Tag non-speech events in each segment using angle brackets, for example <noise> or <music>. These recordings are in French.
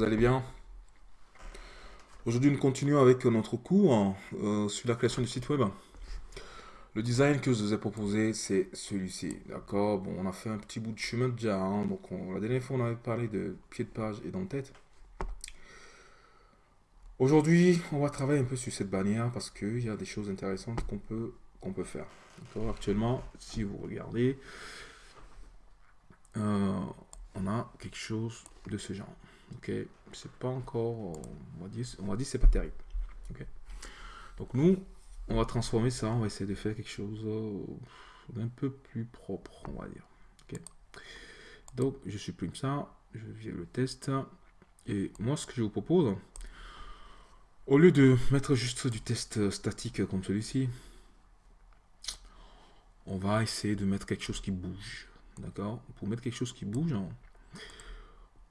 Vous allez bien? Aujourd'hui, nous continuons avec notre cours euh, sur la création du site web. Le design que je vous ai proposé, c'est celui-ci. D'accord? Bon, on a fait un petit bout de chemin déjà. Hein. donc, la dernière fois, on avait parlé de pied de page et d'en-tête. Aujourd'hui, on va travailler un peu sur cette bannière parce qu'il y a des choses intéressantes qu'on peut, qu'on peut faire. Actuellement, si vous regardez, euh, on a quelque chose de ce genre. Ok, c'est pas encore, on va dire, on va dire c'est pas terrible. Ok, donc nous, on va transformer ça, on va essayer de faire quelque chose euh, d'un peu plus propre, on va dire. Ok, donc je supprime ça, je viens le test, et moi ce que je vous propose, au lieu de mettre juste du test statique comme celui-ci, on va essayer de mettre quelque chose qui bouge. D'accord? Pour mettre quelque chose qui bouge,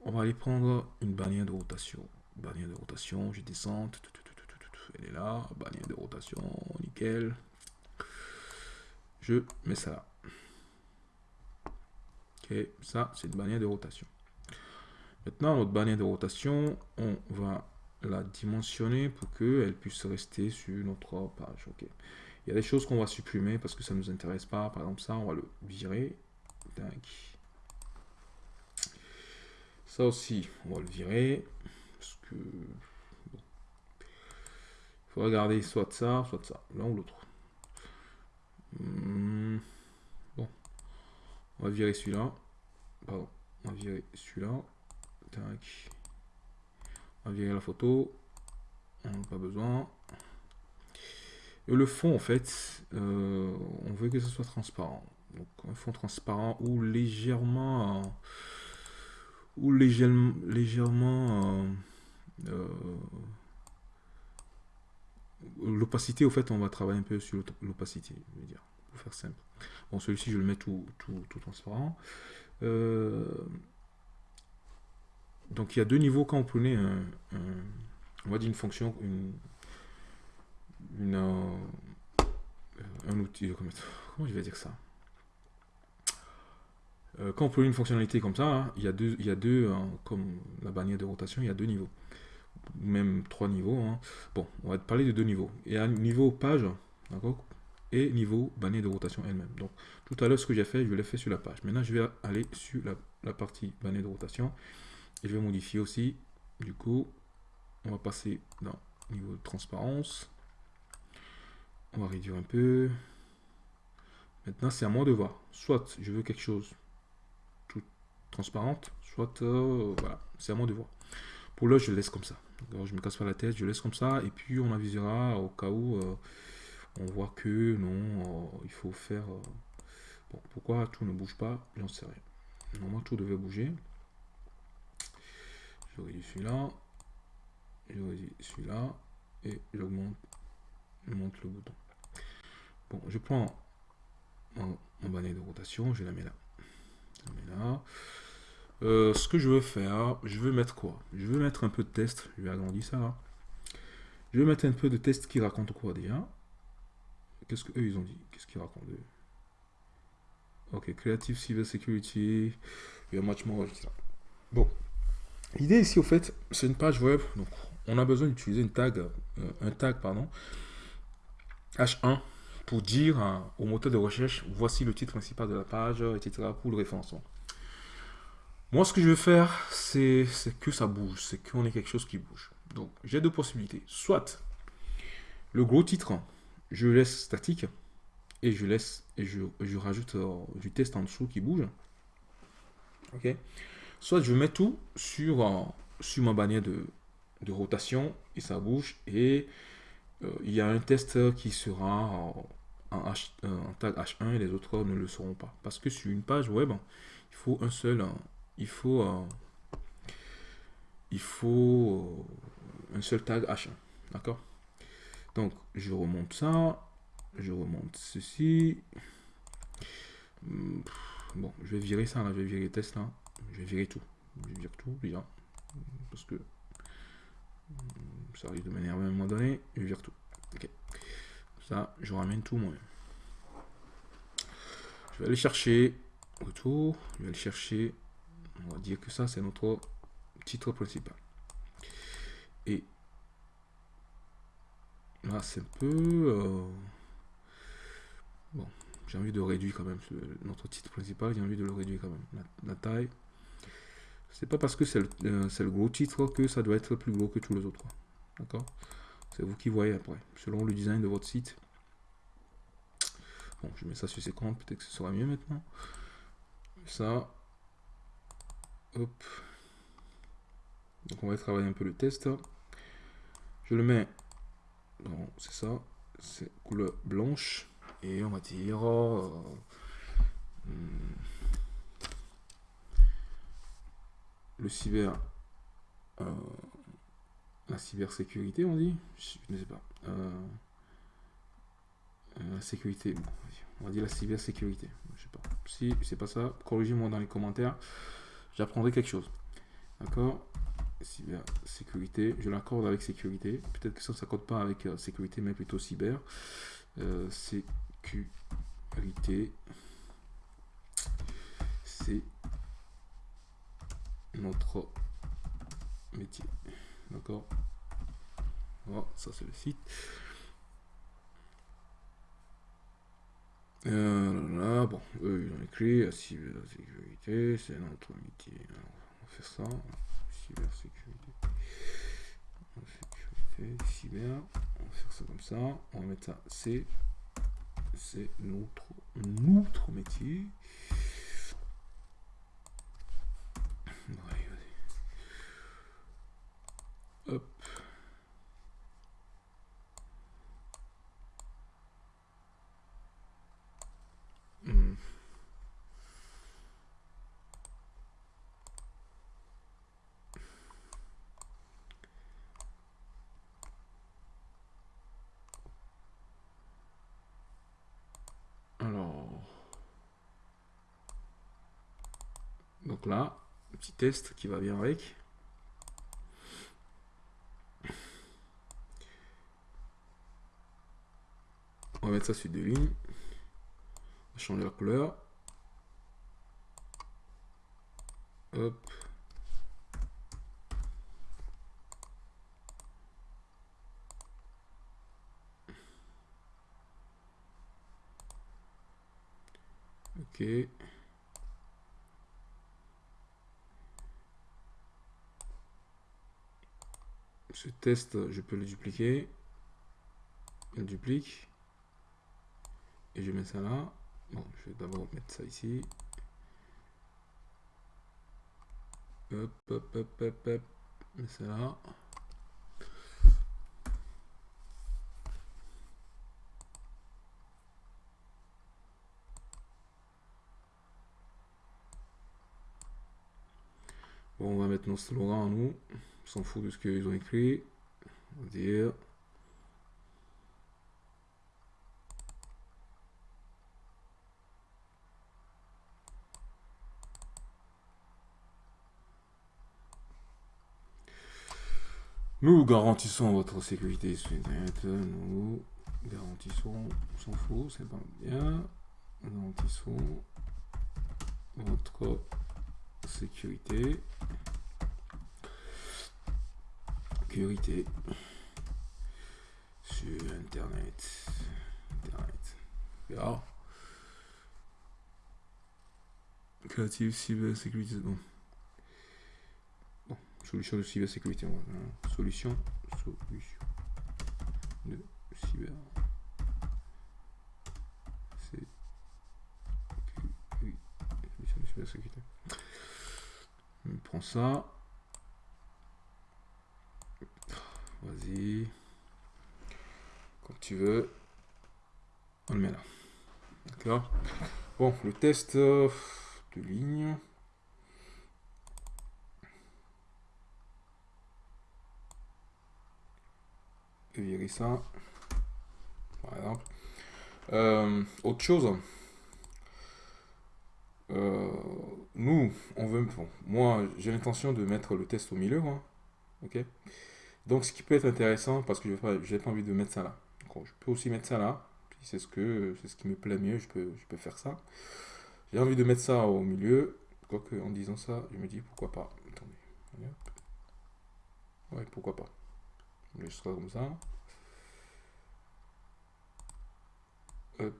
on va aller prendre une bannière de rotation. Bannière de rotation, je descends. Elle est là. Bannière de rotation, nickel. Je mets ça là. Ok, ça c'est une bannière de rotation. Maintenant, notre bannière de rotation, on va la dimensionner pour qu'elle puisse rester sur notre page. Ok. Il y a des choses qu'on va supprimer parce que ça ne nous intéresse pas. Par exemple, ça, on va le virer. Ça aussi, on va le virer. Parce que... Il faut regarder soit ça, soit ça. L'un ou l'autre. Hmm. Bon. On va virer celui-là. Pardon. On va virer celui-là. On va virer la photo. On n'a pas besoin. Et le fond, en fait, euh, on veut que ce soit transparent. Donc un fond transparent ou légèrement... ou légèrement... légèrement euh, euh, L'opacité, au fait, on va travailler un peu sur l'opacité, dire, pour faire simple. Bon, celui-ci, je le mets tout, tout, transparent. donc, il y a deux niveaux quand vous prenez un, on va dire une fonction, une, un outil, comment, je vais dire ça? euh, quand on peut une fonctionnalité comme ça, hein, il y a deux, il y a deux hein, comme la bannière de rotation, il y a deux niveaux. Même trois niveaux. Hein. Bon, on va parler de deux niveaux. Il y niveau page, d'accord Et niveau bannière de rotation elle-même. Donc, tout à l'heure, ce que j'ai fait, je l'ai fait sur la page. Maintenant, je vais aller sur la, la partie bannière de rotation. Et je vais modifier aussi. Du coup, on va passer dans niveau de transparence. On va réduire un peu. Maintenant, c'est à moi de voir. Soit je veux quelque chose transparente, soit euh, voilà, c'est à moi de voir. Pour là, je laisse comme ça. je me casse pas la tête, je laisse comme ça, et puis on avisera au cas où euh, on voit que non, euh, il faut faire. bon, pourquoi tout ne bouge pas J'en sais rien. Normalement, tout devait bouger. Je réduis celui-là, je réduis celui-là, et j'augmente monte le bouton. Bon, je prends mon, mon de rotation, je la mets là. Je la mets là. Euh, ce que je veux faire, je veux mettre quoi? Je veux mettre un peu de test. Je vais agrandir ça. Là. Je vais mettre un peu de test qui raconte quoi déjà? Qu'est-ce qu'eux ils ont dit? Qu'est-ce qu'ils racontent Ok, Creative Cyber Security, a much more, Bon, l'idée ici au fait, c'est une page web, donc on a besoin d'utiliser une tag, euh, un tag pardon, H1 pour dire au moteur de recherche, voici le titre principal de la page, etc. pour le référencement. Moi, ce que je veux faire, c'est que ça bouge, c'est qu'on ait quelque chose qui bouge. Donc, j'ai deux possibilités. Soit le gros titre, je laisse statique et je laisse et je, rajoute euh, du test en dessous qui bouge. Ok. Soit je mets tout sur, euh, sur ma bannière de, rotation et ça bouge et euh, il y a un test qui sera en, tag H1 et les autres ne le seront pas. Parce que sur une page web, il faut un seul il faut, euh, il faut euh, un seul tag H1. D'accord? Donc, je remonte ça. Je remonte ceci. Hmm, bon, je vais virer ça. Je vais virer les tests, là. Je vais virer tout. Je vais virer tout, déjà. Parce que hmm, ça risque de m'énerver à un moment donné. Je vire tout. Ok. Ça, je ramène tout moi Je vais aller chercher. Retour. Je vais aller chercher on va dire que ça, c'est notre titre principal. Et là, c'est un peu... Bon, j'ai envie de réduire quand même notre titre principal, j'ai envie de le réduire quand même. La, taille. C'est pas parce que c'est le, le, gros titre que ça doit être plus gros que tous les autres. D'accord? C'est vous qui voyez après, selon le design de votre site. Bon, je mets ça sur 50, peut-être que ce sera mieux maintenant. Ça. Hop. Donc on va travailler un peu le test. Je le mets. Non, c'est ça. C'est couleur blanche. Et on va dire. Euh, hmm, le cyber. Euh, la cybersécurité, on dit? Je ne sais pas. Euh, la sécurité. on va dire la cybersécurité. Je sais pas. Si c'est pas ça, corrigez-moi dans les commentaires. J'apprendrai quelque chose. D'accord? Cybersécurité. Je l'accorde avec sécurité. Peut-être que ça ne s'accorde pas avec sécurité, mais plutôt cyber. sécurité. C'est notre métier. D'accord? Voilà, ça c'est le site. Euh, là, bon, eux ils ont écrit la cybersécurité, c'est notre métier. Alors, on va faire ça. Cybersécurité. Sécurité, cyber. On va faire ça comme ça. On va mettre ça. C'est notre, notre métier. Hop. Hmm. Alors, donc là, petit test qui va bien avec. On va mettre ça sur deux lignes. On va changer la couleur. Hop. Ok. Ce test, je peux le dupliquer. Il duplique. Et je mets ça là. Bon, je vais d'abord mettre ça ici. Hop, hop, hop, hop, hop. Mets ça là. Bon, on va mettre nos slogans à nous. S'en fout de ce qu'ils ont écrit. On va dire Nous garantissons votre sécurité sur Internet. Nous garantissons, on s'en fout, c'est pas bien. Nous garantissons votre sécurité. Sécurité sur Internet. Internet. Ja. Creative cybersécurité. Bon solution de cybersécurité. Solution, solution de cyber. Solution de cybersécurité. On prend ça. Quand tu veux. On le met là. D'accord Bon, le test de ligne. virer ça, par exemple. Euh, autre chose, euh, nous, on veut, moi, j'ai l'intention de mettre le test au milieu, hein. ok. Donc, ce qui peut être intéressant, parce que je n'ai pas envie de mettre ça là. je peux aussi mettre ça là. C'est ce que, ce qui me plaît mieux. Je peux, je peux faire ça. J'ai envie de mettre ça au milieu. Quoique, en disant ça, je me dis pourquoi pas. Attendez. Ouais, pourquoi pas. On laissera comme ça. Hop.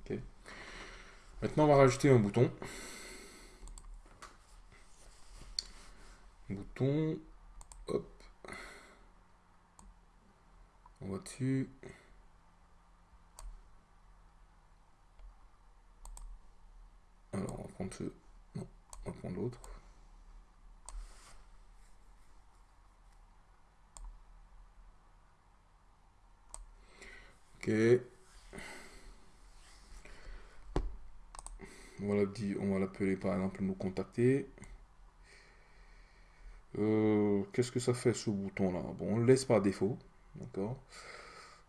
Ok. Maintenant, on va rajouter un bouton. Bouton. Hop. On va dessus. Alors, on va prendre ce... Non, on va prendre l'autre. Ok. On va l'appeler par exemple nous contacter. Euh, qu'est-ce que ça fait ce bouton là Bon, on le laisse par défaut. D'accord?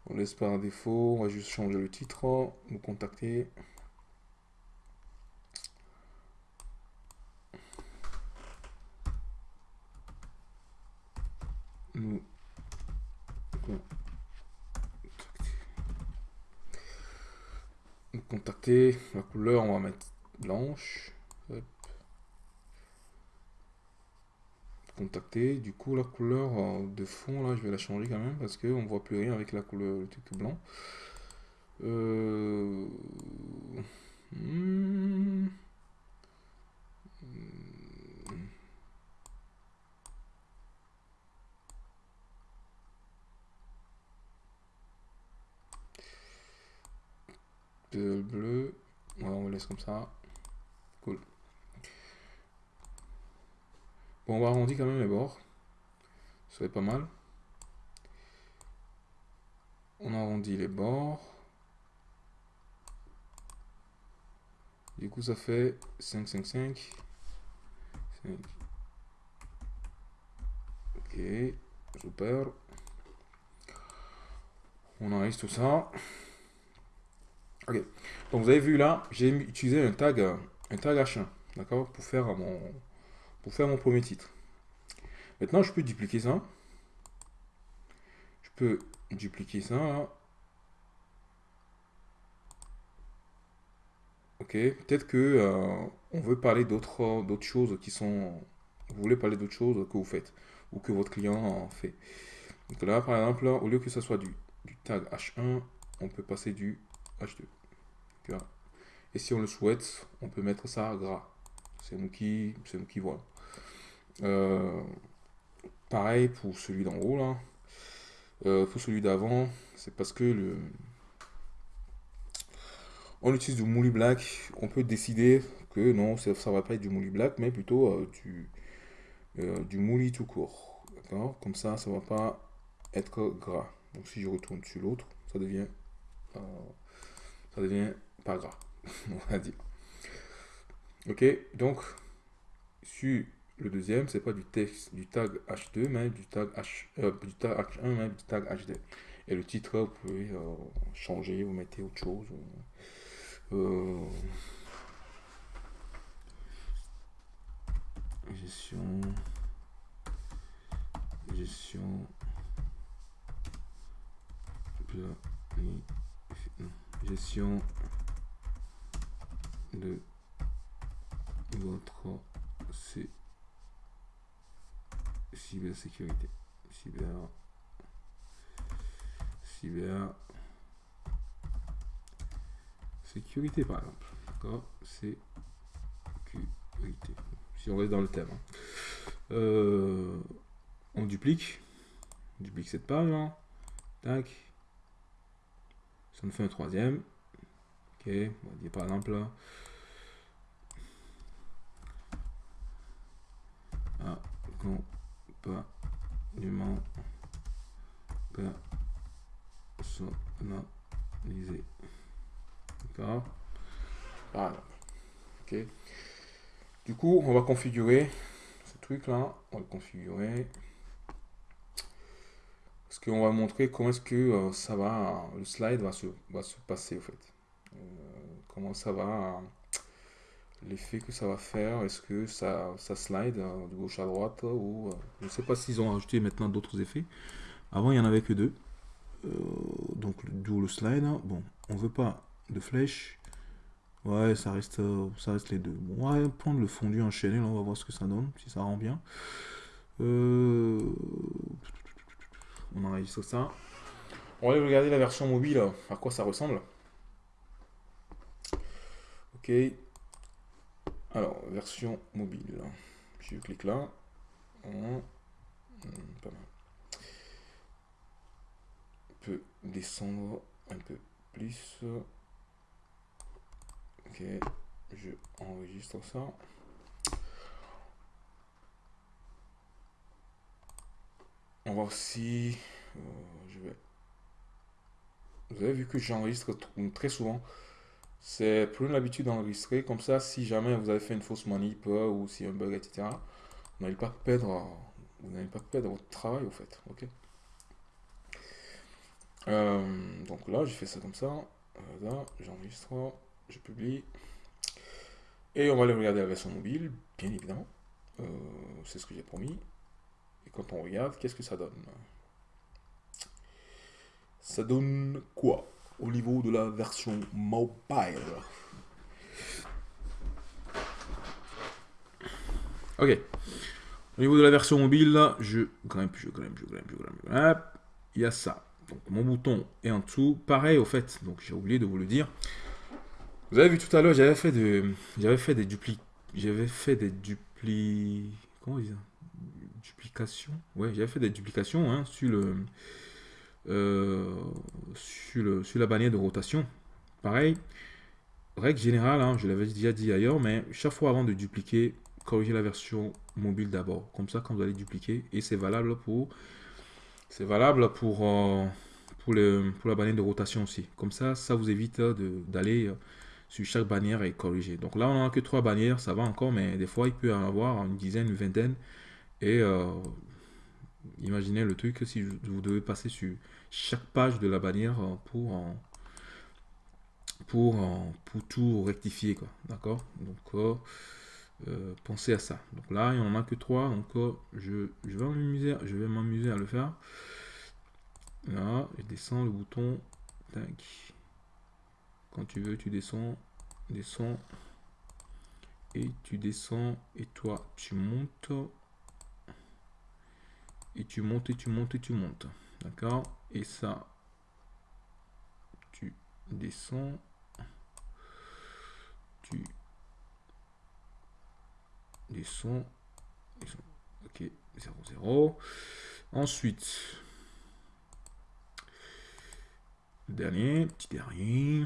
On laisse par défaut. On va juste changer le titre. Nous contacter. Nous contacter. La couleur, on va mettre blanche. Contacter. Du coup, la couleur euh, de fond, là, je vais la changer quand même parce qu'on ne voit plus rien avec la couleur, le truc blanc. Euh... Hmm. Bleu. on laisse comme ça. Bon, on va arrondir quand même les bords. Ça serait pas mal. On arrondit les bords. Du coup, ça fait 5, 5, 5. 5. Ok, super. On enregistre tout ça. Ok. Donc vous avez vu là, j'ai utilisé un tag, un tag H1, d'accord, pour faire mon, faire mon premier titre. Maintenant, je peux dupliquer ça. Je peux dupliquer ça. Ok. Peut-être que euh, on veut parler d'autres d'autres choses qui sont. Vous voulez parler d'autres choses que vous faites ou que votre client en fait. Donc là, par exemple, au lieu que ce soit du, du tag H1, on peut passer du H2. Et si on le souhaite, on peut mettre ça gras. C'est nous qui, c'est nous qui voit. Euh, pareil pour celui d'en haut là. Euh, pour celui d'avant, c'est parce que le, on utilise du mouli black. On peut décider que non, ça, va pas être du mouli black, mais plutôt euh, du, du mouli tout court. D'accord? Comme ça, ça va pas être gras. Donc si je retourne sur l'autre, ça devient, ça devient pas gras, <laughs> on va dire. Ok, donc sur le deuxième, c'est pas du texte du tag H2, mais du tag H, euh, du tag H1, mais du tag H2. Et le titre, vous pouvez euh, changer, vous mettez autre chose. Euh, gestion, gestion, gestion de votre cybersécurité. Cyber, cyber sécurité par exemple. D'accord? Sécurité. Si on reste dans le thème. Hein. Euh, on duplique. On duplique cette page. Hein. Tac. Ça nous fait un troisième. Ok. On va dire par exemple là. Accompagnement personnalisé. D'accord? Voilà. Ok. Du coup, on va configurer ce truc là. On va le configurer. Parce qu'on va montrer comment est-ce que euh, ça va, le slide va se, va se passer au fait. Euh, comment ça va l'effet que ça va faire, est-ce que ça, ça slide euh, de gauche à droite ou euh, je ne sais pas s'ils ont ajouté maintenant d'autres effets. Avant il n'y en avait que deux. Euh, donc d'où le slide. Bon, on veut pas de flèche. Ouais, ça reste, euh, ça reste les deux. Bon, on va prendre le fondu enchaîné, là, on va voir ce que ça donne, si ça rend bien. Euh, on enregistre ça. On va regarder la version mobile, à quoi ça ressemble. Ok. Alors, version mobile. Je clique là. Hmm. On peut descendre un peu plus. Ok, je enregistre ça. On va aussi... Euh. Vous avez vu que j'enregistre très souvent. C'est plus l'habitude d'enregistrer. Comme ça, si jamais vous avez fait une fausse manip euh, ou si un bug, etc., vous n'allez pas perdre, vous pas votre travail, au fait. Ok. Euh, donc là, j'ai fait ça comme ça. Là, j'enregistre je publie. Et on va aller regarder la version mobile, bien évidemment. Euh, c'est ce que j'ai promis. Et quand on regarde, qu'est-ce que ça donne? Ça donne quoi? Au niveau de la version mobile Ok. Au niveau de la version mobile, je grimpe, je grimpe, je grimpe, je grimpe, je grimpe. Il y a ça. Donc mon bouton est en dessous. Pareil au fait, donc j'ai oublié de vous le dire. Vous avez vu tout à l'heure, j'avais fait de, j'avais fait des dupli, j'avais fait des dupli, comment dire, duplications. Ouais, j'avais fait des duplications hein, sur le, sur le, sur la bannière de rotation. Pareil, règle générale, hein, je l'avais déjà dit ailleurs, mais chaque fois avant de dupliquer, corrigez la version mobile d'abord. Comme ça, quand vous allez dupliquer, et c'est valable pour, c'est valable pour, euh, pour, le, pour la bannière de rotation aussi. Comme ça, ça vous évite d'aller sur chaque bannière est corrigé. Donc là, on n'a que trois bannières, ça va encore, mais des fois, il peut en avoir une dizaine, une vingtaine. Et euh, imaginez le truc si vous devez passer sur chaque page de la bannière euh, pour, pour, pour tout rectifier. quoi D'accord? Donc, euh, pensez à ça. Donc là, il n'y en a que trois. Donc, je, je vais m'amuser à le faire. Là, je descends le bouton. Tac. Quand tu veux, tu descends, descends, et tu descends, et toi, tu montes, et tu montes, et tu montes, et tu montes. D'accord. Et ça, tu descends, tu descends, ok, 0, 0. Ensuite, dernier, petit dernier.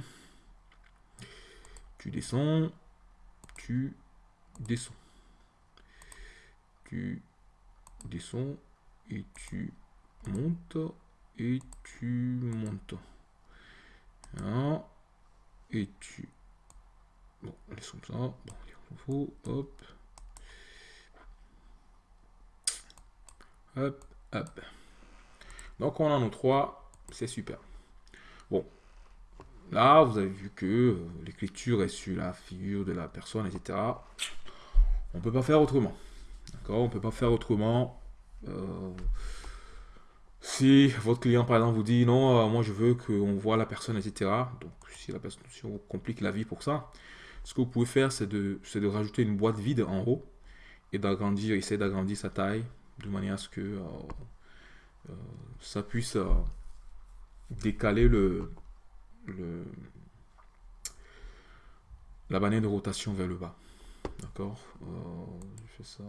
Tu descends, tu descends. Tu descends et tu montes et tu montes. Et tu... Bon, laissons ça. Bon, il faut, hop. Hop, hop. Donc on a nos trois, c'est super. Bon, Là, vous avez vu que euh, l'écriture est sur la figure de la personne, etc. On peut pas faire autrement. D'accord? On peut pas faire autrement. Euh, si votre client, par exemple, vous dit non, euh, moi je veux qu'on voit la personne, etc. Donc, si la personne, on complique la vie pour ça, ce que vous pouvez faire, c'est de, de rajouter une boîte vide en haut et d'agrandir, essayer d'agrandir sa taille de manière à ce que ça puisse décaler le, le, la bannière de rotation vers le bas. D'accord? Euh, Je fais ça.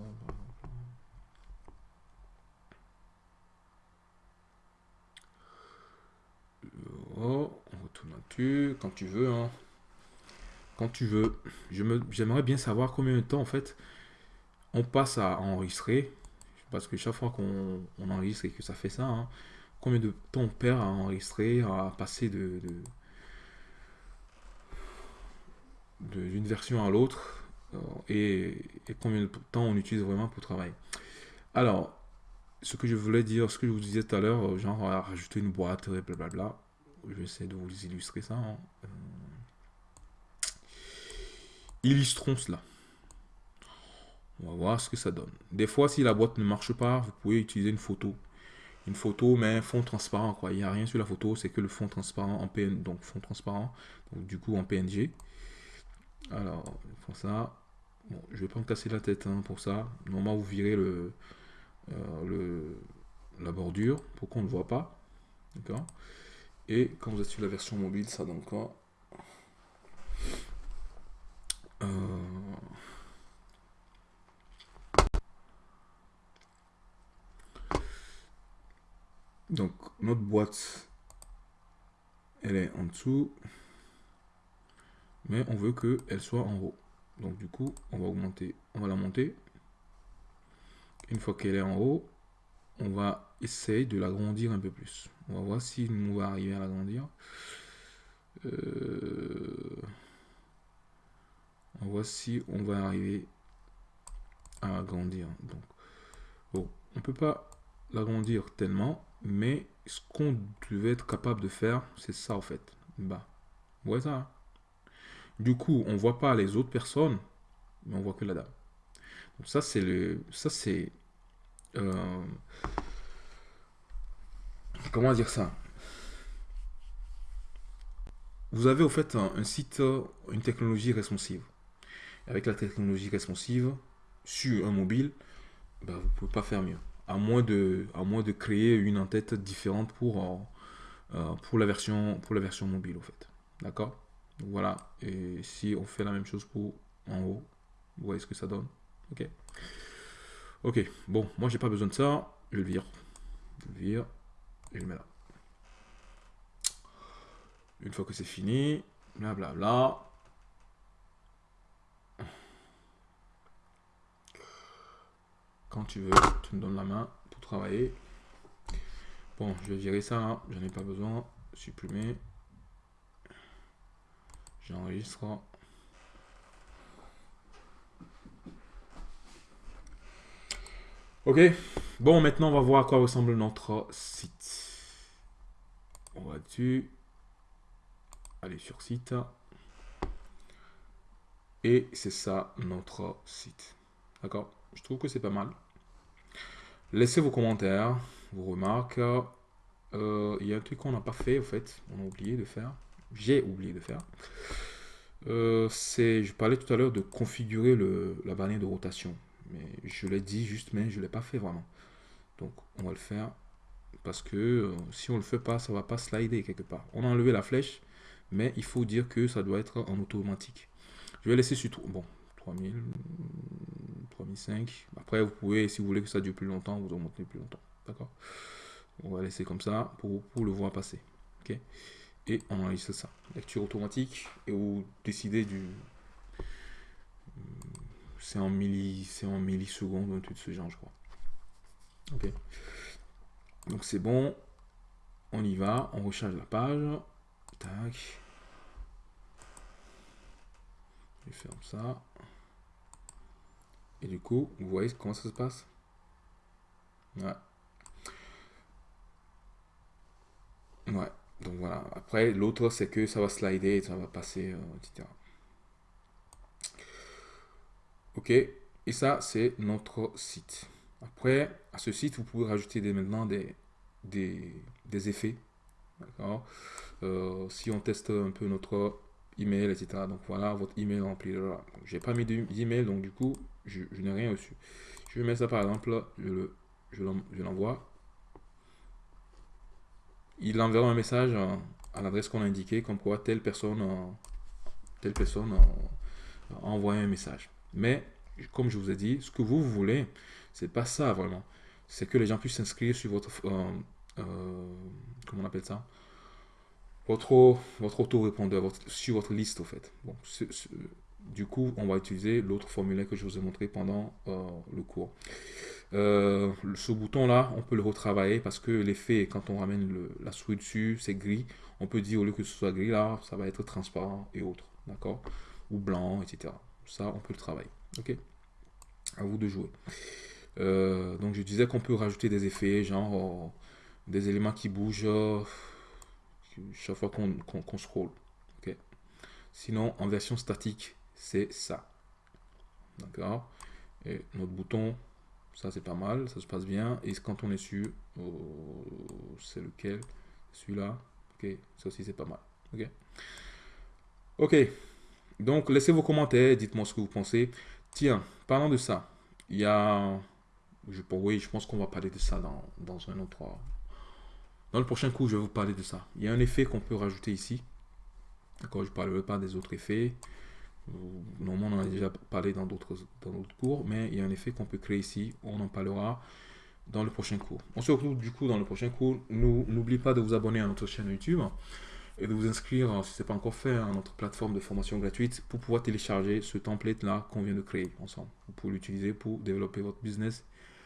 Oh, on retourne là-dessus. Quand tu veux. Hein. Quand tu veux. J'aimerais bien savoir combien de temps, en fait, on passe à enregistrer. Parce que chaque fois qu'on enregistre et que ça fait ça, hein, combien de temps on perd à enregistrer, à passer de d'une version à l'autre euh, et, combien de temps on utilise vraiment pour travailler. Alors, ce que je voulais dire, ce que je vous disais tout à l'heure, genre rajouter une boîte, blablabla. Je vais essayer de vous illustrer ça. Hein. Euh, illustrons cela. On va voir ce que ça donne. Des fois, si la boîte ne marche pas, vous pouvez utiliser une photo. Une photo, mais fond transparent. Quoi. Il n'y a rien sur la photo, c'est que le fond transparent en PN, donc fond transparent, donc du coup en PNG. Alors, pour ça, je vais pas me casser la tête hein, pour ça. Normalement, vous virez le, euh, le, la bordure pour qu'on ne voit pas. D'accord? Et quand vous êtes sur la version mobile, ça donne quoi euh, Donc, notre boîte, elle est en dessous, mais on veut qu'elle soit en haut. Donc, du coup, on va augmenter, on va la monter. Une fois qu'elle est en haut, on va essayer de l'agrandir un peu plus. On va voir si nous va arriver à l'agrandir. Euh, on va si on va arriver à agrandir. Donc, bon, on peut pas l'agrandir tellement, mais ce qu'on devait être capable de faire, c'est ça en fait. Bah, ouais ça. Hein. Du coup, on voit pas les autres personnes, mais on voit que la dame. Donc ça c'est le, ça c'est, euh, comment dire ça? Vous avez au fait un, site, une technologie responsive. Avec la technologie responsive sur un mobile, bah, vous pouvez pas faire mieux à moins de, créer une en-tête différente pour, euh, euh, la version mobile, au fait. D'accord? Voilà. Et si on fait la même chose pour en haut, vous voyez ce que ça donne? Ok? Ok. Bon, moi, j'ai pas besoin de ça. Je le vire. Je le vire. Une fois que c'est fini, blablabla. Bla, bla. Quand tu veux, tu me donnes la main pour travailler. Bon, je vais virer ça, hein. j'en ai pas besoin. Supprimer. J'enregistre. Ok, bon maintenant on va voir à quoi ressemble notre site. On va dessus. Allez sur site. Et c'est ça notre site. D'accord? Je trouve que c'est pas mal. Laissez vos commentaires, vos remarques. Euh, il y a un truc qu'on n'a pas fait, en fait. On a oublié de faire. J'ai oublié de faire. Euh, c'est, je parlais tout à l'heure de configurer la bannière de rotation. Mais je l'ai dit juste, mais je ne l'ai pas fait vraiment. Donc, on va le faire. Parce que euh, si on ne le fait pas, ça va pas slider quelque part. On a enlevé la flèche, mais il faut dire que ça doit être en automatique. Je vais laisser sur. Bon, 3000, 3005. Après, vous pouvez, si vous voulez que ça dure plus longtemps, vous augmentez plus longtemps. D'accord? On va laisser comme ça pour, le voir passer. Ok? Et on enregistre ça. Lecture automatique. Et vous décidez du. C'est en, milli, en millisecondes, un truc de ce genre, je crois. Donc c'est bon. On y va. On recharge la page. Tac. Je ferme ça. Et du coup, vous voyez comment ça se passe? Ouais. Ouais. Donc voilà. Après, l'autre, c'est que ça va slider, ça va passer, euh, etc. Ok. Et ça, c'est notre site. Après, à ce site, vous pouvez rajouter des, maintenant des, des, effets. D'accord euh, Si on teste un peu notre email, etc. Donc voilà, votre email rempli. J'ai pas mis d'email, donc du coup, je, n'ai rien reçu. Je vais mettre ça par exemple, je l'envoie. Il enverra un message à, l'adresse qu'on a indiqué, comme quoi telle personne, telle personne a envoyé un message. Mais, comme je vous ai dit, ce que vous, voulez, c'est pas ça vraiment. C'est que les gens puissent s'inscrire sur votre, euh, euh, comment on appelle ça? Votre, votre autorépondeur, sur votre liste, au fait. Du coup, on va utiliser l'autre formulaire que je vous ai montré pendant euh, le cours. Ce bouton-là, on peut le retravailler parce que l'effet, quand on ramène la souris dessus, c'est gris. On peut dire, au lieu que ce soit gris, là, ça va être transparent et autres. D'accord? Ou blanc, etc. Ça, on peut le travailler. Ok? À vous de jouer. Euh, donc, je disais qu'on peut rajouter des effets, genre des éléments qui bougent chaque fois qu'on scroll. ok? Sinon, en version statique, c'est ça. D'accord? Et notre bouton, ça c'est pas mal, ça se passe bien. Et quand on est sur, oh, c'est lequel? Celui-là. Ok, ça aussi c'est pas mal. Ok? Ok. Donc, laissez vos commentaires, dites-moi ce que vous pensez. Tiens, parlant de ça, il y a... Je, oui, je pense qu'on va parler de ça dans, dans un autre... Dans le prochain cours, je vais vous parler de ça. Il y a un effet qu'on peut rajouter ici. D'accord, je ne parlerai pas des autres effets. Normalement, on en a déjà parlé dans d'autres cours, mais il y a un effet qu'on peut créer ici. On en parlera dans le prochain cours. On se retrouve du coup dans le prochain cours. N'oubliez pas de vous abonner à notre chaîne YouTube et de vous inscrire, si ce n'est pas encore fait, à notre plateforme de formation gratuite pour pouvoir télécharger ce template-là qu'on vient de créer ensemble. Vous pouvez l'utiliser pour développer votre business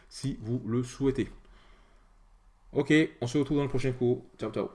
si vous le souhaitez. Ok, on se retrouve dans le prochain cours. Ciao, ciao.